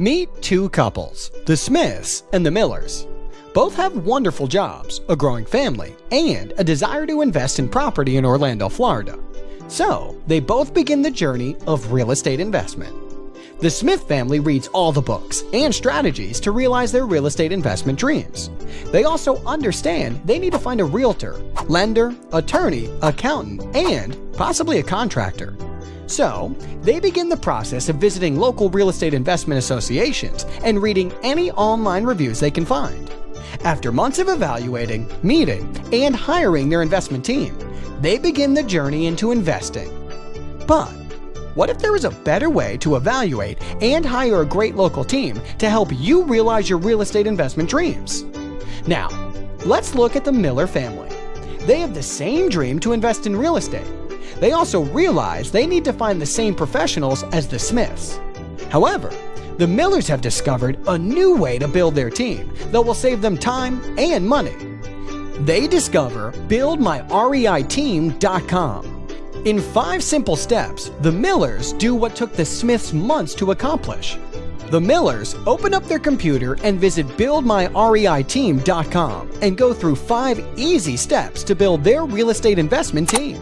Meet two couples, the Smiths and the Millers. Both have wonderful jobs, a growing family, and a desire to invest in property in Orlando, Florida. So, they both begin the journey of real estate investment. The Smith family reads all the books and strategies to realize their real estate investment dreams. They also understand they need to find a realtor, lender, attorney, accountant, and possibly a contractor. So, they begin the process of visiting local real estate investment associations and reading any online reviews they can find. After months of evaluating, meeting, and hiring their investment team, they begin the journey into investing. But what if there was a better way to evaluate and hire a great local team to help you realize your real estate investment dreams? Now, let's look at the Miller family. They have the same dream to invest in real estate. They also realize they need to find the same professionals as the Smiths. However, the Millers have discovered a new way to build their team that will save them time and money. They discover BuildMyREITeam.com. In five simple steps, the Millers do what took the Smiths months to accomplish. The Millers open up their computer and visit BuildMyREITeam.com and go through five easy steps to build their real estate investment team.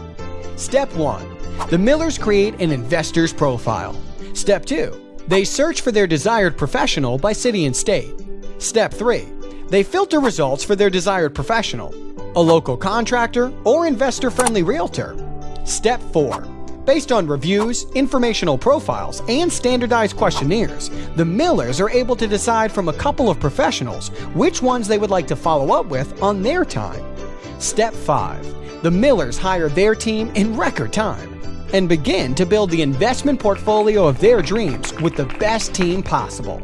Step 1. The Millers create an investor's profile. Step 2. They search for their desired professional by city and state. Step 3. They filter results for their desired professional, a local contractor or investor-friendly realtor. Step 4. Based on reviews, informational profiles, and standardized questionnaires, the Millers are able to decide from a couple of professionals which ones they would like to follow up with on their time. Step 5. The Millers hire their team in record time and begin to build the investment portfolio of their dreams with the best team possible.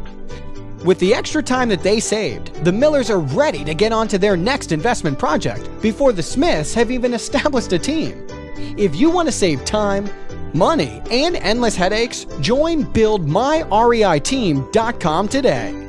With the extra time that they saved, the Millers are ready to get on to their next investment project before the Smiths have even established a team. If you want to save time, money, and endless headaches, join BuildMyREITeam.com today.